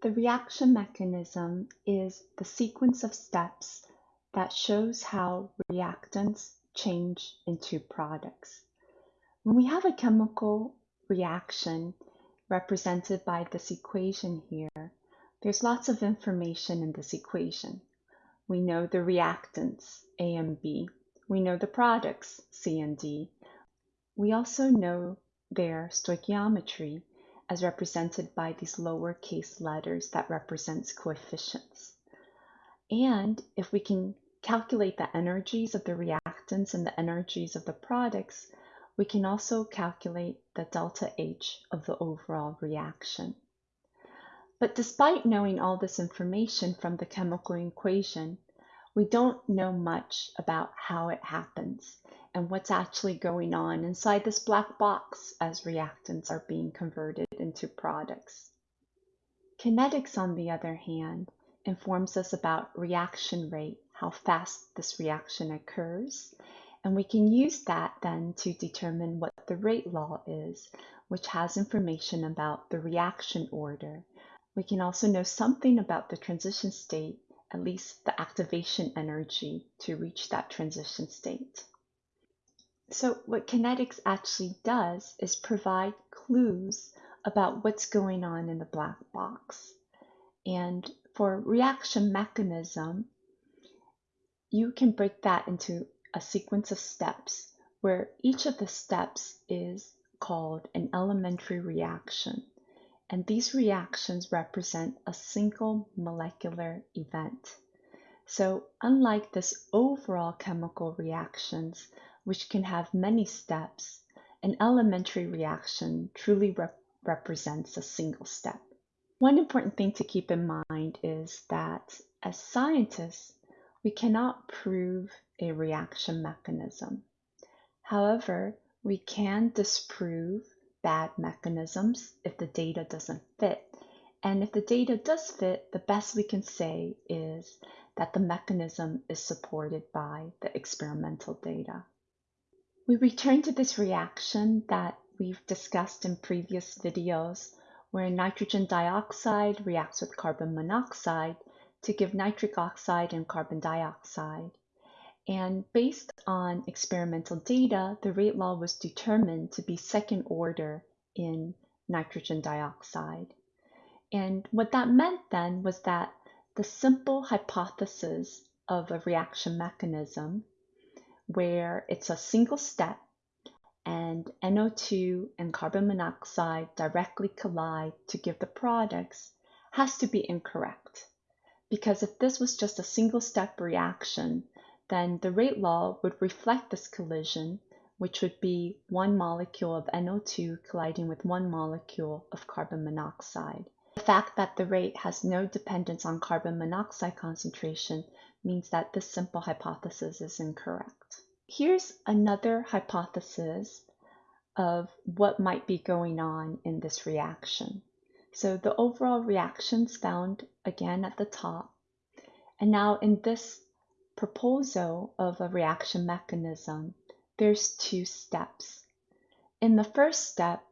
The reaction mechanism is the sequence of steps that shows how reactants change into products. When we have a chemical reaction represented by this equation here, there's lots of information in this equation. We know the reactants, A and B. We know the products, C and D. We also know their stoichiometry as represented by these lowercase letters that represents coefficients. And if we can calculate the energies of the reactants and the energies of the products, we can also calculate the delta H of the overall reaction. But despite knowing all this information from the chemical equation, we don't know much about how it happens and what's actually going on inside this black box as reactants are being converted into products. Kinetics, on the other hand, informs us about reaction rate how fast this reaction occurs. And we can use that then to determine what the rate law is, which has information about the reaction order. We can also know something about the transition state, at least the activation energy to reach that transition state. So what kinetics actually does is provide clues about what's going on in the black box. And for reaction mechanism, you can break that into a sequence of steps where each of the steps is called an elementary reaction. And these reactions represent a single molecular event. So unlike this overall chemical reactions, which can have many steps, an elementary reaction truly rep represents a single step. One important thing to keep in mind is that as scientists, we cannot prove a reaction mechanism. However, we can disprove bad mechanisms if the data doesn't fit. And if the data does fit, the best we can say is that the mechanism is supported by the experimental data. We return to this reaction that we've discussed in previous videos where nitrogen dioxide reacts with carbon monoxide to give nitric oxide and carbon dioxide. And based on experimental data, the rate law was determined to be second order in nitrogen dioxide. And what that meant then was that the simple hypothesis of a reaction mechanism where it's a single step and NO2 and carbon monoxide directly collide to give the products has to be incorrect because if this was just a single step reaction, then the rate law would reflect this collision, which would be one molecule of NO2 colliding with one molecule of carbon monoxide. The fact that the rate has no dependence on carbon monoxide concentration means that this simple hypothesis is incorrect. Here's another hypothesis of what might be going on in this reaction. So the overall reactions found again at the top. And now in this proposal of a reaction mechanism, there's two steps. In the first step,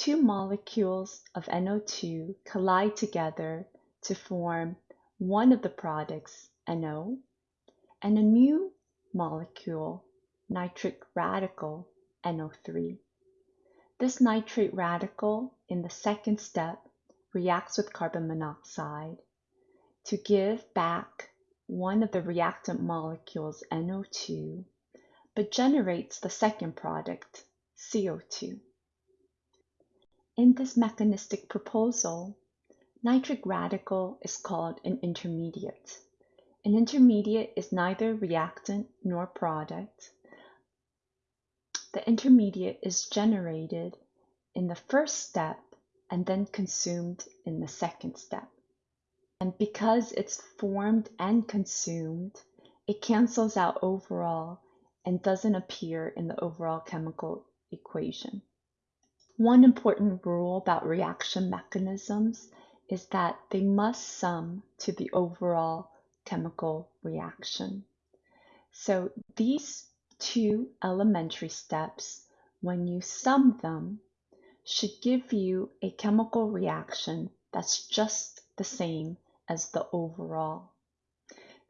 two molecules of NO2 collide together to form one of the products, NO, and a new molecule, nitrate radical, NO3. This nitrate radical in the second step reacts with carbon monoxide to give back one of the reactant molecules, NO2, but generates the second product, CO2. In this mechanistic proposal, nitrate radical is called an intermediate. An intermediate is neither reactant nor product. The intermediate is generated in the first step and then consumed in the second step. And because it's formed and consumed, it cancels out overall and doesn't appear in the overall chemical equation. One important rule about reaction mechanisms is that they must sum to the overall chemical reaction. So these two elementary steps, when you sum them, should give you a chemical reaction that's just the same as the overall.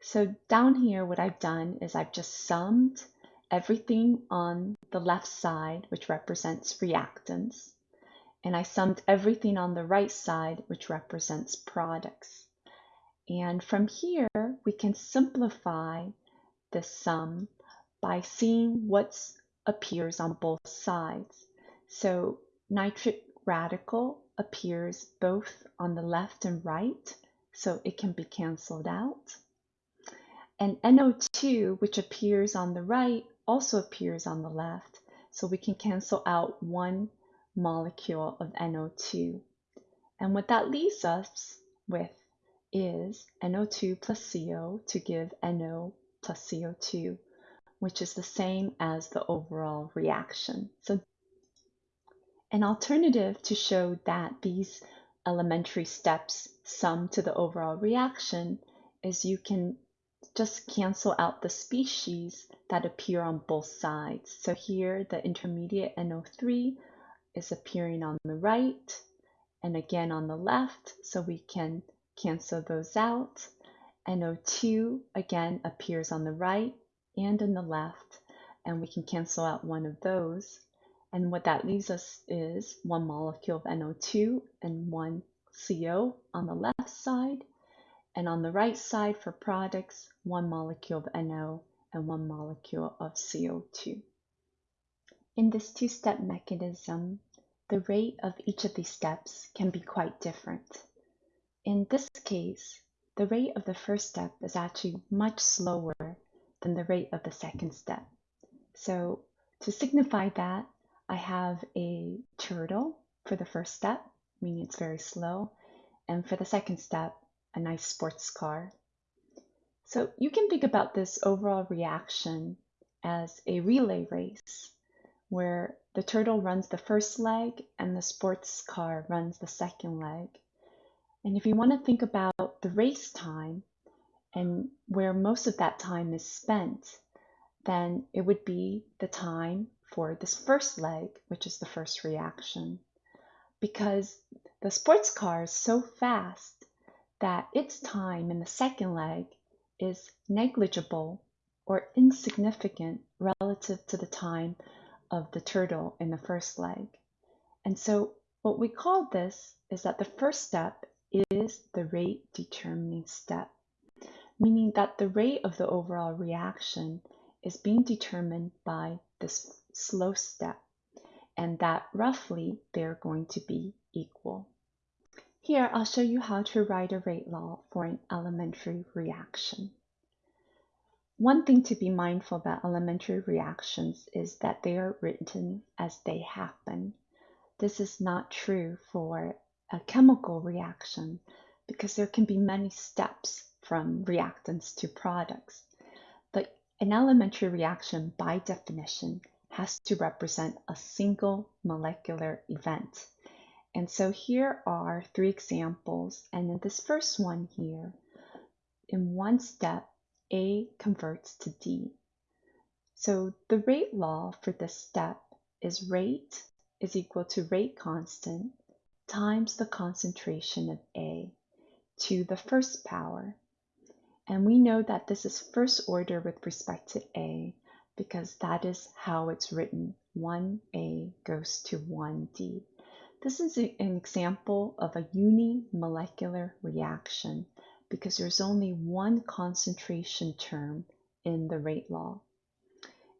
So down here, what I've done is I've just summed everything on the left side, which represents reactants, and I summed everything on the right side, which represents products. And from here, we can simplify the sum by seeing what appears on both sides. So nitrate radical appears both on the left and right, so it can be canceled out. And NO2, which appears on the right, also appears on the left, so we can cancel out one molecule of NO2. And what that leaves us with is NO2 plus CO to give NO plus CO2, which is the same as the overall reaction. So an alternative to show that these elementary steps sum to the overall reaction is you can just cancel out the species that appear on both sides. So here the intermediate NO3 is appearing on the right and again on the left, so we can cancel those out. NO2 again appears on the right and in the left, and we can cancel out one of those. And what that leaves us is one molecule of NO2 and one CO on the left side. And on the right side for products, one molecule of NO and one molecule of CO2. In this two-step mechanism, the rate of each of these steps can be quite different. In this case, the rate of the first step is actually much slower than the rate of the second step. So to signify that, I have a turtle for the first step, meaning it's very slow, and for the second step, a nice sports car. So you can think about this overall reaction as a relay race where the turtle runs the first leg and the sports car runs the second leg. And if you want to think about the race time and where most of that time is spent, then it would be the time for this first leg, which is the first reaction. Because the sports car is so fast that its time in the second leg is negligible or insignificant relative to the time of the turtle in the first leg. And so what we call this is that the first step is the rate determining step, meaning that the rate of the overall reaction is being determined by this slow step, and that roughly they're going to be equal. Here, I'll show you how to write a rate law for an elementary reaction. One thing to be mindful about elementary reactions is that they are written as they happen. This is not true for a chemical reaction because there can be many steps from reactants to products. But an elementary reaction, by definition, has to represent a single molecular event. And so here are three examples. And in this first one here, in one step, a converts to D. So the rate law for this step is rate is equal to rate constant times the concentration of A to the first power. And we know that this is first order with respect to A because that is how it's written. 1A goes to 1D. This is an example of a unimolecular reaction because there's only one concentration term in the rate law.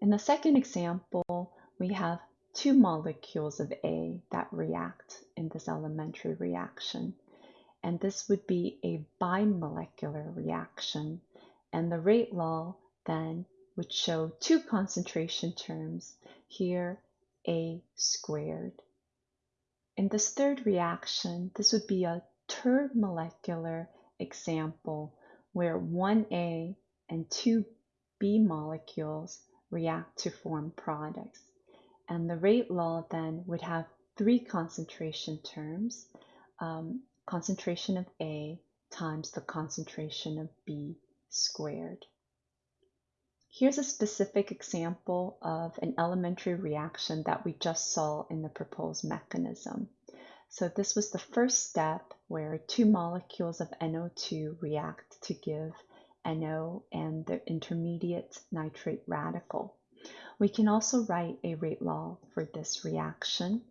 In the second example, we have two molecules of A that react in this elementary reaction. And this would be a bimolecular reaction. And the rate law then would show two concentration terms, here A squared. In this third reaction, this would be a termolecular example where 1A and 2B molecules react to form products. And the rate law then would have three concentration terms, um, concentration of A times the concentration of B squared. Here's a specific example of an elementary reaction that we just saw in the proposed mechanism. So this was the first step where two molecules of NO2 react to give NO and the intermediate nitrate radical. We can also write a rate law for this reaction.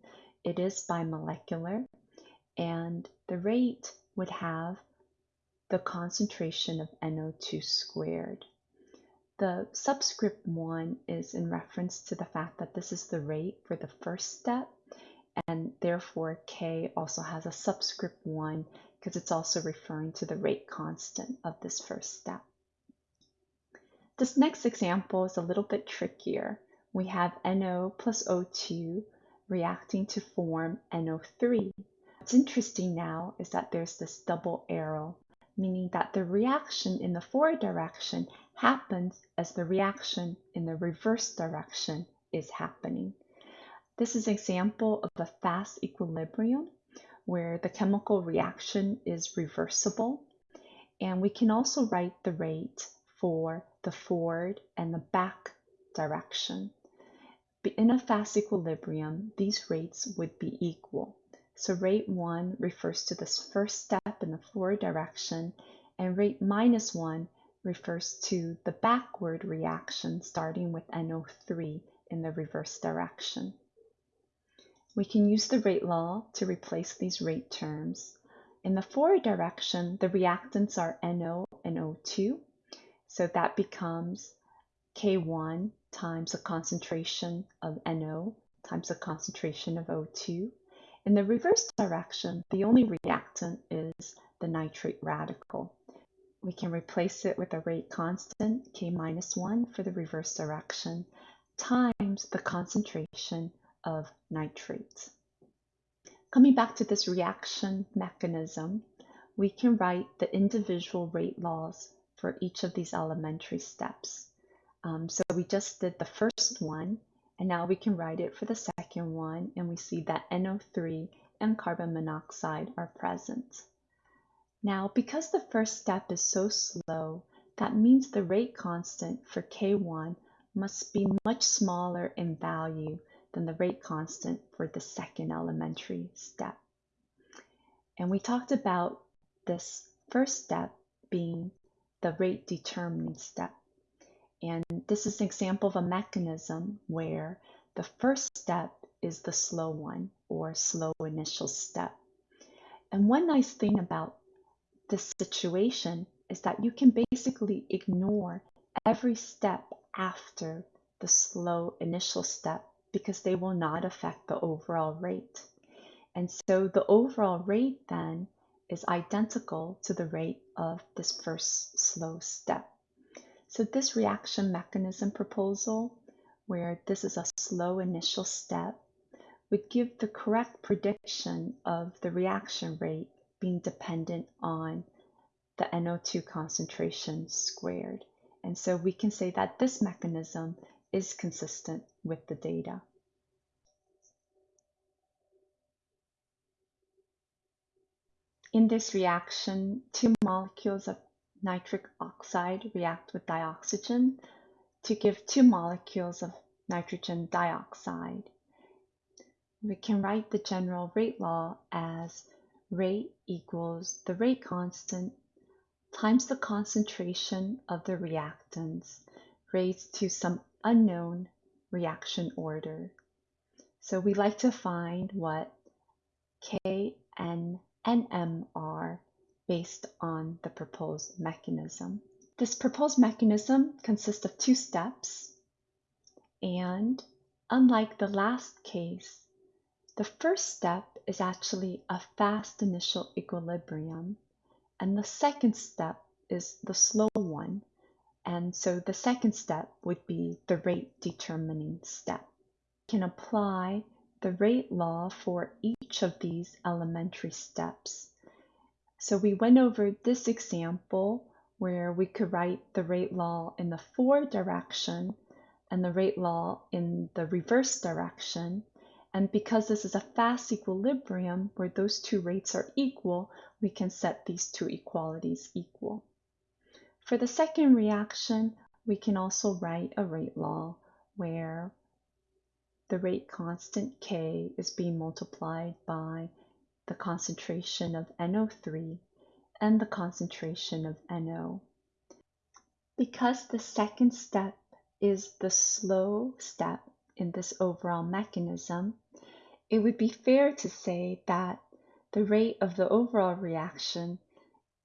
It is bimolecular and the rate would have the concentration of NO2 squared. The subscript 1 is in reference to the fact that this is the rate for the first step and therefore K also has a subscript 1 because it's also referring to the rate constant of this first step. This next example is a little bit trickier. We have NO plus O2 reacting to form NO3. What's interesting now is that there's this double arrow, meaning that the reaction in the forward direction happens as the reaction in the reverse direction is happening. This is an example of a fast equilibrium where the chemical reaction is reversible. And we can also write the rate for the forward and the back direction. In a fast equilibrium, these rates would be equal. So rate 1 refers to this first step in the forward direction, and rate minus 1 refers to the backward reaction starting with NO3 in the reverse direction. We can use the rate law to replace these rate terms. In the forward direction, the reactants are NO and O2, so that becomes K1 times the concentration of NO times the concentration of O2. In the reverse direction, the only reactant is the nitrate radical. We can replace it with a rate constant, K minus 1 for the reverse direction, times the concentration of nitrates. Coming back to this reaction mechanism, we can write the individual rate laws for each of these elementary steps. Um, so we just did the first one, and now we can write it for the second one, and we see that NO3 and carbon monoxide are present. Now, because the first step is so slow, that means the rate constant for K1 must be much smaller in value than the rate constant for the second elementary step. And we talked about this first step being the rate determining step. And this is an example of a mechanism where the first step is the slow one or slow initial step. And one nice thing about this situation is that you can basically ignore every step after the slow initial step because they will not affect the overall rate. And so the overall rate then is identical to the rate of this first slow step. So this reaction mechanism proposal, where this is a slow initial step, would give the correct prediction of the reaction rate being dependent on the NO2 concentration squared. And so we can say that this mechanism is consistent with the data. In this reaction, two molecules of nitric oxide react with dioxygen to give two molecules of nitrogen dioxide. We can write the general rate law as rate equals the rate constant times the concentration of the reactants raised to some unknown reaction order. So we like to find what K and NM are based on the proposed mechanism. This proposed mechanism consists of two steps, and unlike the last case, the first step is actually a fast initial equilibrium, and the second step is the slow one, and so the second step would be the rate determining step. We can apply the rate law for each of these elementary steps. So we went over this example where we could write the rate law in the forward direction and the rate law in the reverse direction. And because this is a fast equilibrium where those two rates are equal, we can set these two equalities equal. For the second reaction, we can also write a rate law where the rate constant k is being multiplied by the concentration of NO3 and the concentration of NO. Because the second step is the slow step in this overall mechanism, it would be fair to say that the rate of the overall reaction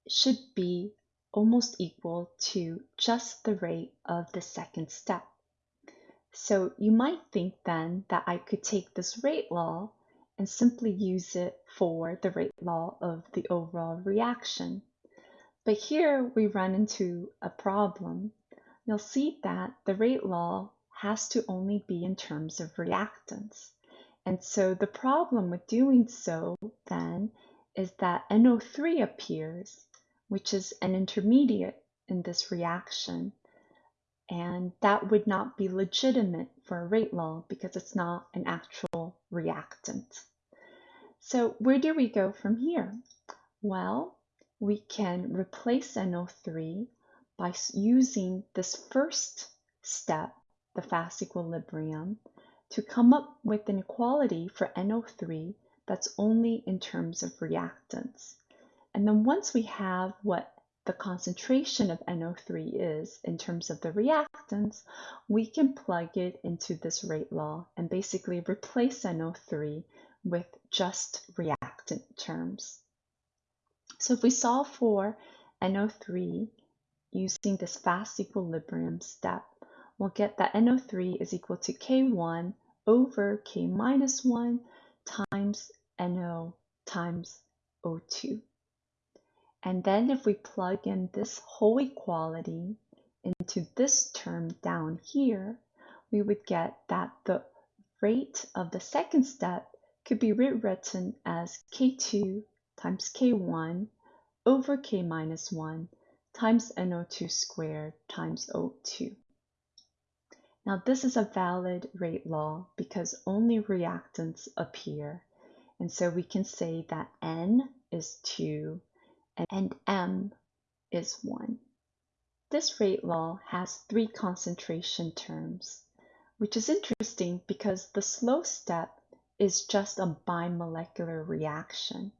should be almost equal to just the rate of the second step. So you might think then that I could take this rate law and simply use it for the rate law of the overall reaction. But here we run into a problem. You'll see that the rate law has to only be in terms of reactants. And so the problem with doing so then is that NO3 appears, which is an intermediate in this reaction, and that would not be legitimate for a rate law because it's not an actual reactant. So where do we go from here? Well, we can replace NO3 by using this first step, the fast equilibrium, to come up with an equality for NO3 that's only in terms of reactants. And then once we have what the concentration of NO3 is in terms of the reactants, we can plug it into this rate law and basically replace NO3 with just reactant terms. So if we solve for NO3 using this fast equilibrium step, we'll get that NO3 is equal to K1 over K minus 1 times NO times O2. And then if we plug in this whole equality into this term down here, we would get that the rate of the second step could be rewritten as K2 times K1 over K minus 1 times NO2 squared times O2. Now this is a valid rate law because only reactants appear. And so we can say that N is 2 and M is 1. This rate law has three concentration terms, which is interesting because the slow step is just a bimolecular reaction.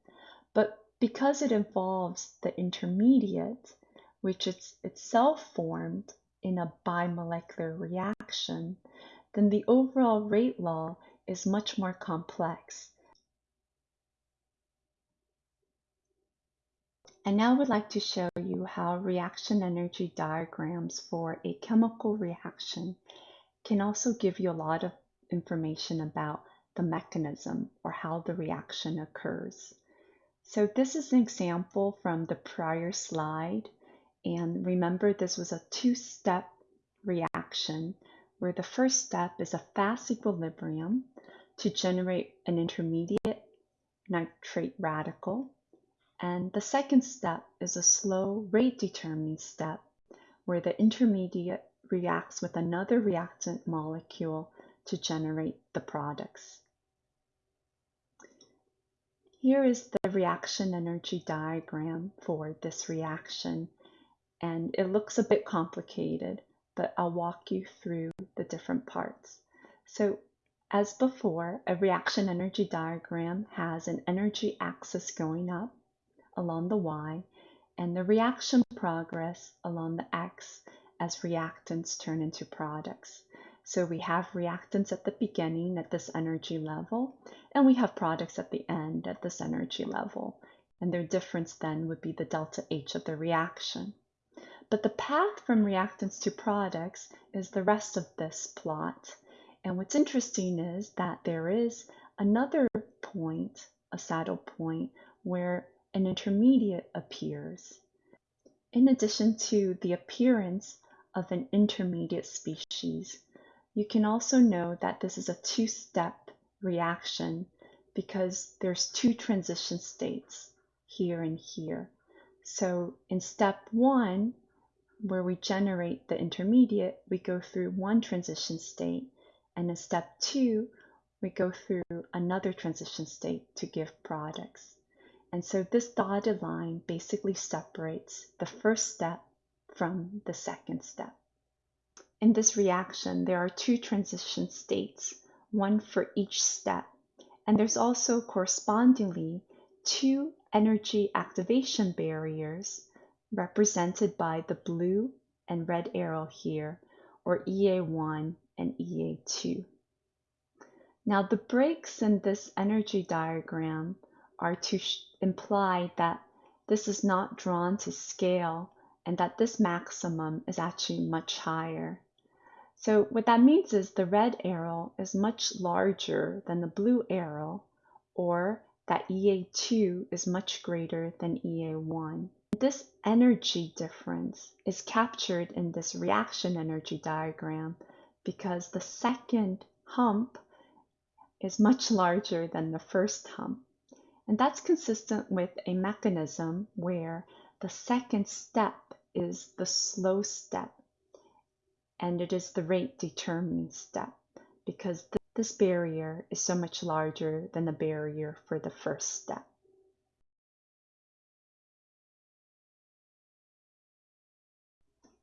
But because it involves the intermediate, which is itself formed in a bimolecular reaction, then the overall rate law is much more complex And now I would like to show you how reaction energy diagrams for a chemical reaction can also give you a lot of information about the mechanism or how the reaction occurs. So this is an example from the prior slide. And remember, this was a two-step reaction where the first step is a fast equilibrium to generate an intermediate nitrate radical. And the second step is a slow rate determining step where the intermediate reacts with another reactant molecule to generate the products. Here is the reaction energy diagram for this reaction and it looks a bit complicated but I'll walk you through the different parts. So as before, a reaction energy diagram has an energy axis going up along the y and the reaction progress along the x as reactants turn into products. So we have reactants at the beginning at this energy level, and we have products at the end at this energy level. And their difference then would be the delta H of the reaction. But the path from reactants to products is the rest of this plot. And what's interesting is that there is another point, a saddle point, where an intermediate appears. In addition to the appearance of an intermediate species, you can also know that this is a two-step reaction because there's two transition states here and here. So in step one, where we generate the intermediate, we go through one transition state. And in step two, we go through another transition state to give products. And so this dotted line basically separates the first step from the second step. In this reaction, there are two transition states, one for each step. And there's also correspondingly two energy activation barriers represented by the blue and red arrow here, or EA1 and EA2. Now the breaks in this energy diagram are to imply that this is not drawn to scale and that this maximum is actually much higher. So what that means is the red arrow is much larger than the blue arrow or that EA2 is much greater than EA1. This energy difference is captured in this reaction energy diagram because the second hump is much larger than the first hump. And that's consistent with a mechanism where the second step is the slow step and it is the rate determining step because th this barrier is so much larger than the barrier for the first step.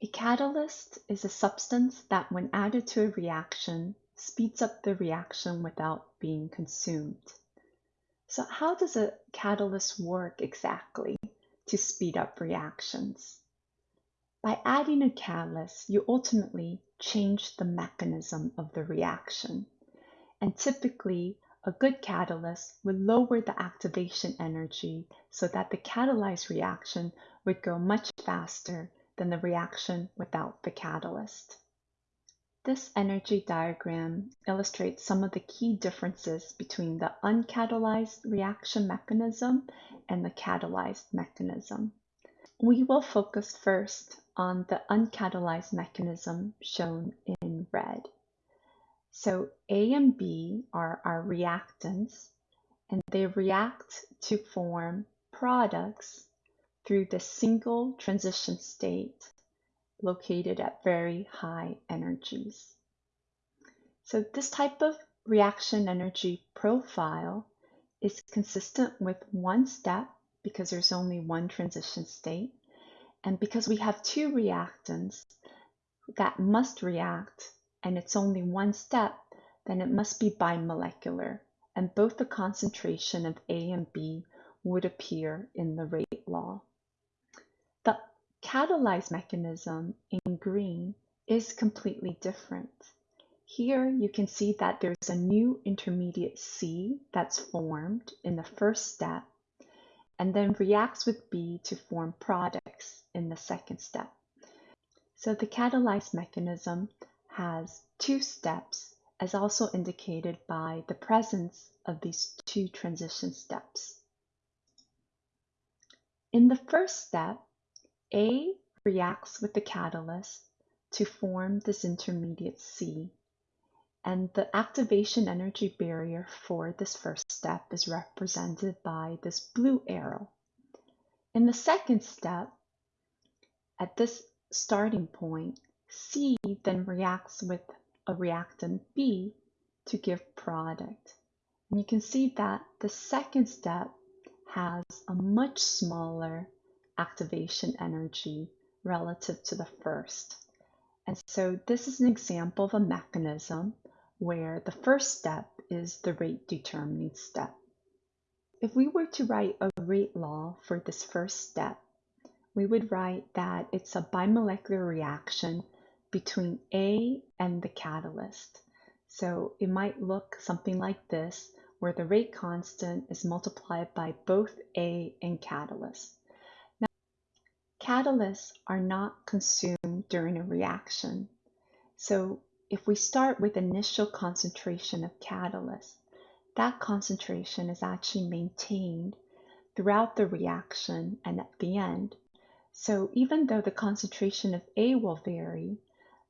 A catalyst is a substance that when added to a reaction speeds up the reaction without being consumed. So how does a catalyst work exactly to speed up reactions? By adding a catalyst, you ultimately change the mechanism of the reaction. And typically, a good catalyst would lower the activation energy so that the catalyzed reaction would go much faster than the reaction without the catalyst. This energy diagram illustrates some of the key differences between the uncatalyzed reaction mechanism and the catalyzed mechanism. We will focus first on the uncatalyzed mechanism shown in red. So A and B are our reactants, and they react to form products through the single transition state located at very high energies. So this type of reaction energy profile is consistent with one step because there's only one transition state and because we have two reactants that must react and it's only one step, then it must be bimolecular and both the concentration of A and B would appear in the rate law. The catalyzed mechanism in green is completely different. Here you can see that there's a new intermediate C that's formed in the first step and then reacts with B to form products in the second step. So the catalyzed mechanism has two steps as also indicated by the presence of these two transition steps. In the first step, A reacts with the catalyst to form this intermediate C and the activation energy barrier for this first step is represented by this blue arrow. In the second step, at this starting point, C then reacts with a reactant B to give product. And you can see that the second step has a much smaller activation energy relative to the first. And so this is an example of a mechanism where the first step is the rate determining step. If we were to write a rate law for this first step, we would write that it's a bimolecular reaction between A and the catalyst. So it might look something like this, where the rate constant is multiplied by both A and catalyst. Catalysts are not consumed during a reaction. So if we start with initial concentration of catalyst, that concentration is actually maintained throughout the reaction and at the end. So even though the concentration of A will vary,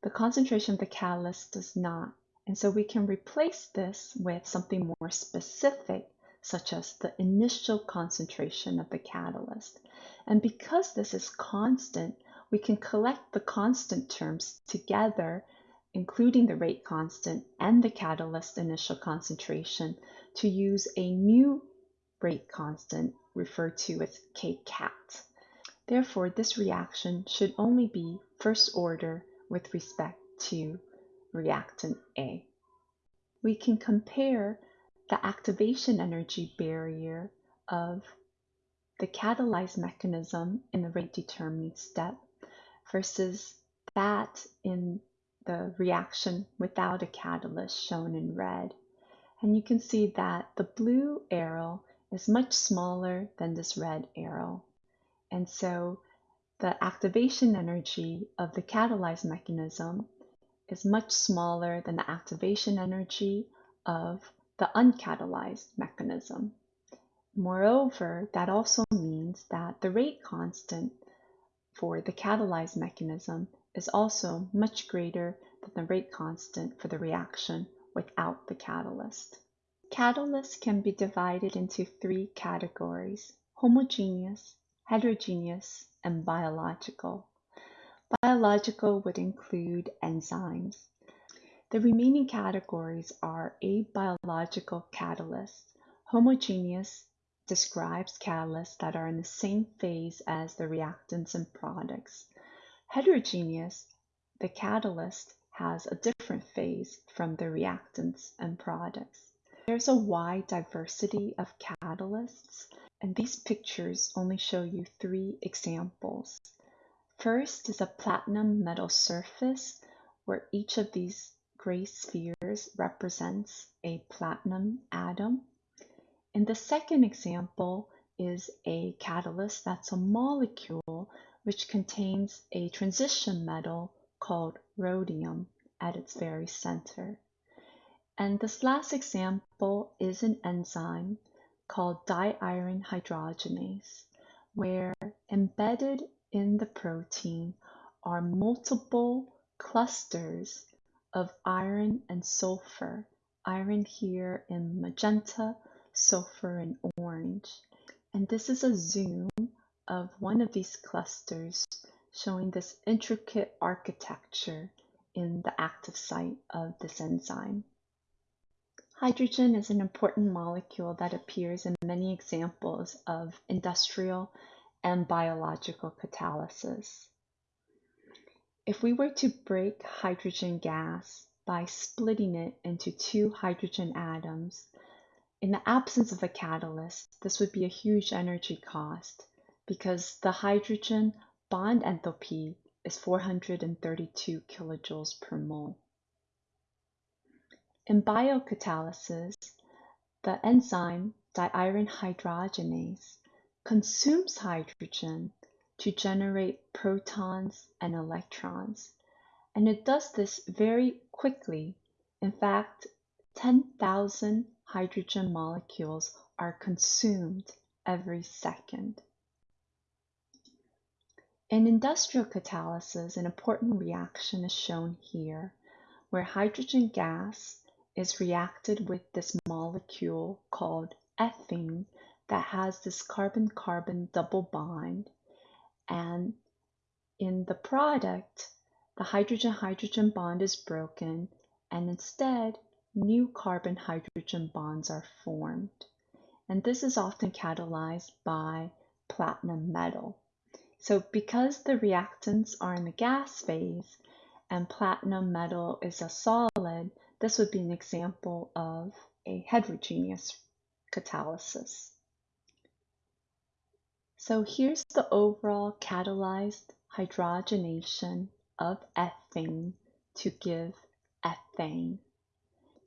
the concentration of the catalyst does not. And so we can replace this with something more specific, such as the initial concentration of the catalyst. And because this is constant, we can collect the constant terms together including the rate constant and the catalyst initial concentration, to use a new rate constant referred to as kcat. Therefore, this reaction should only be first order with respect to reactant A. We can compare the activation energy barrier of the catalyzed mechanism in the rate determining step versus that in the reaction without a catalyst shown in red. And you can see that the blue arrow is much smaller than this red arrow. And so the activation energy of the catalyzed mechanism is much smaller than the activation energy of the uncatalyzed mechanism. Moreover, that also means that the rate constant for the catalyzed mechanism is also much greater than the rate constant for the reaction without the catalyst. Catalysts can be divided into three categories, homogeneous, heterogeneous, and biological. Biological would include enzymes. The remaining categories are abiological catalysts. Homogeneous describes catalysts that are in the same phase as the reactants and products. Heterogeneous, the catalyst has a different phase from the reactants and products. There's a wide diversity of catalysts, and these pictures only show you three examples. First is a platinum metal surface where each of these gray spheres represents a platinum atom. And the second example is a catalyst that's a molecule which contains a transition metal called rhodium at its very center. And this last example is an enzyme called diiron hydrogenase, where embedded in the protein are multiple clusters of iron and sulfur, iron here in magenta, sulfur in orange. And this is a zoom of one of these clusters showing this intricate architecture in the active site of this enzyme. Hydrogen is an important molecule that appears in many examples of industrial and biological catalysis. If we were to break hydrogen gas by splitting it into two hydrogen atoms, in the absence of a catalyst, this would be a huge energy cost because the hydrogen bond enthalpy is 432 kilojoules per mole. In biocatalysis, the enzyme diiron hydrogenase consumes hydrogen to generate protons and electrons. And it does this very quickly. In fact, 10,000 hydrogen molecules are consumed every second. In industrial catalysis, an important reaction is shown here, where hydrogen gas is reacted with this molecule called ethene that has this carbon-carbon double bond. And in the product, the hydrogen-hydrogen bond is broken and instead new carbon-hydrogen bonds are formed. And this is often catalyzed by platinum metal. So because the reactants are in the gas phase and platinum metal is a solid, this would be an example of a heterogeneous catalysis. So here's the overall catalyzed hydrogenation of ethene to give ethane.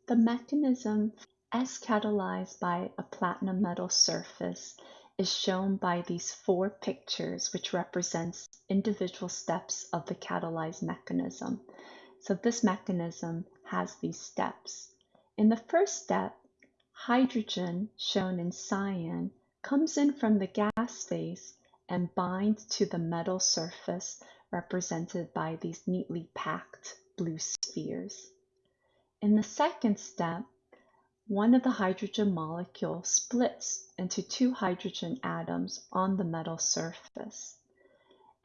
The mechanism as catalyzed by a platinum metal surface is shown by these four pictures which represents individual steps of the catalyzed mechanism. So this mechanism has these steps. In the first step, hydrogen, shown in cyan, comes in from the gas phase and binds to the metal surface represented by these neatly packed blue spheres. In the second step, one of the hydrogen molecules splits into two hydrogen atoms on the metal surface.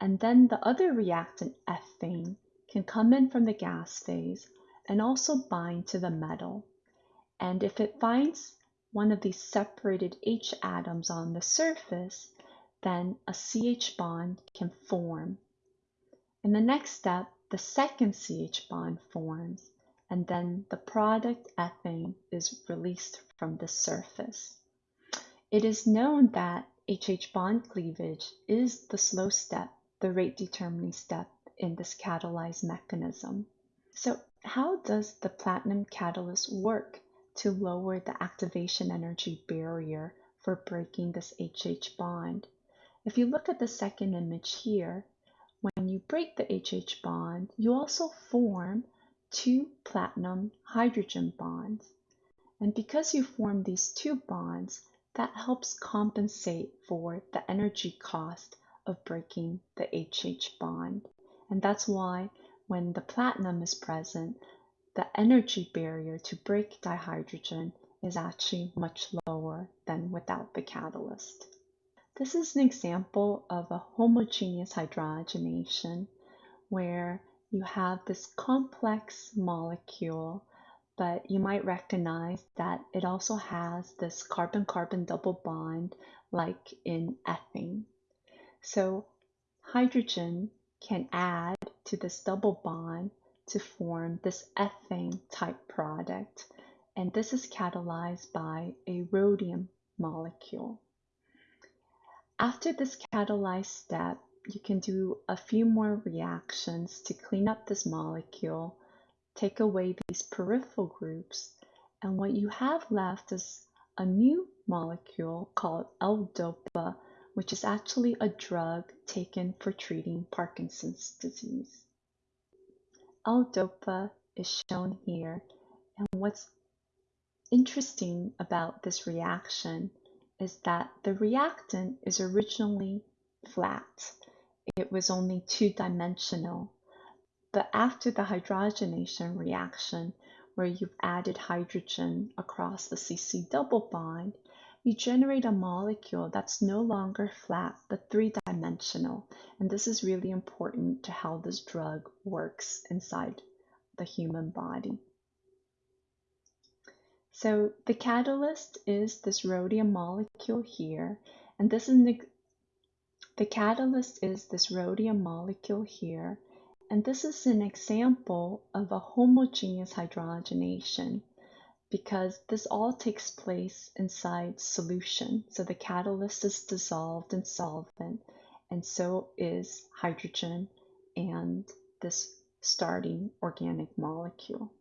And then the other reactant ethene can come in from the gas phase and also bind to the metal. And if it finds one of these separated H atoms on the surface, then a CH bond can form. In the next step, the second CH bond forms, and then the product ethane is released from the surface. It is known that HH bond cleavage is the slow step, the rate determining step in this catalyzed mechanism. So how does the platinum catalyst work to lower the activation energy barrier for breaking this HH bond? If you look at the second image here, when you break the HH bond, you also form two platinum hydrogen bonds. And because you form these two bonds, that helps compensate for the energy cost of breaking the HH bond. And that's why when the platinum is present, the energy barrier to break dihydrogen is actually much lower than without the catalyst. This is an example of a homogeneous hydrogenation where you have this complex molecule but you might recognize that it also has this carbon-carbon double bond like in ethene. So hydrogen can add to this double bond to form this ethane type product and this is catalyzed by a rhodium molecule. After this catalyzed step, you can do a few more reactions to clean up this molecule take away these peripheral groups, and what you have left is a new molecule called L-DOPA, which is actually a drug taken for treating Parkinson's disease. L-DOPA is shown here, and what's interesting about this reaction is that the reactant is originally flat. It was only two-dimensional but after the hydrogenation reaction, where you've added hydrogen across the CC double bond, you generate a molecule that's no longer flat but three-dimensional. And this is really important to how this drug works inside the human body. So the catalyst is this rhodium molecule here, and this is the catalyst is this rhodium molecule here, and this is an example of a homogeneous hydrogenation because this all takes place inside solution. So the catalyst is dissolved in solvent and so is hydrogen and this starting organic molecule.